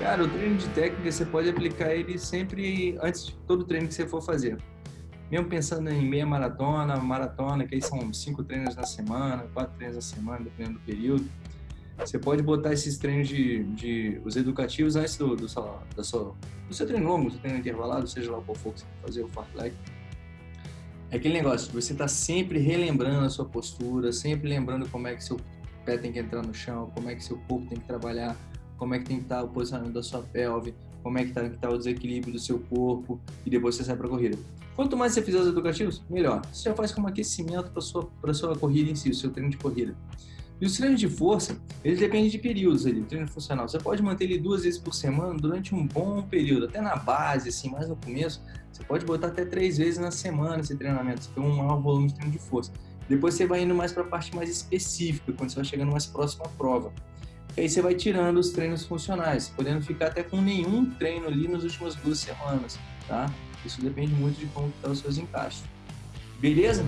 Cara, o treino de técnica você pode aplicar ele sempre antes de todo treino que você for fazer. Mesmo pensando em meia maratona, maratona, que aí são cinco treinos na semana, quatro treinos na semana, dependendo do período. Você pode botar esses treinos de, de os educativos antes do, do, sua, do seu treino longo, do seu treino intervalado, seja lá qual for que você fazer, o fartlek. É aquele negócio, você está sempre relembrando a sua postura, sempre lembrando como é que seu pé tem que entrar no chão, como é que seu corpo tem que trabalhar, como é que tem que estar o posicionamento da sua pelve, como é que que estar o desequilíbrio do seu corpo e depois você sai para a corrida. Quanto mais você fizer os educativos, melhor. Você já faz como aquecimento para sua para sua corrida em si, o seu treino de corrida. E os treinos de força, eles dependem de períodos ali, treino funcional. Você pode manter ele duas vezes por semana durante um bom período, até na base, assim, mais no começo, você pode botar até três vezes na semana esse treinamento, você tem um maior volume de treino de força. Depois você vai indo mais para a parte mais específica, quando você vai chegando mais próximo à prova. E aí você vai tirando os treinos funcionais, podendo ficar até com nenhum treino ali nas últimas duas semanas, tá? Isso depende muito de como estão tá os seus encaixes. Beleza?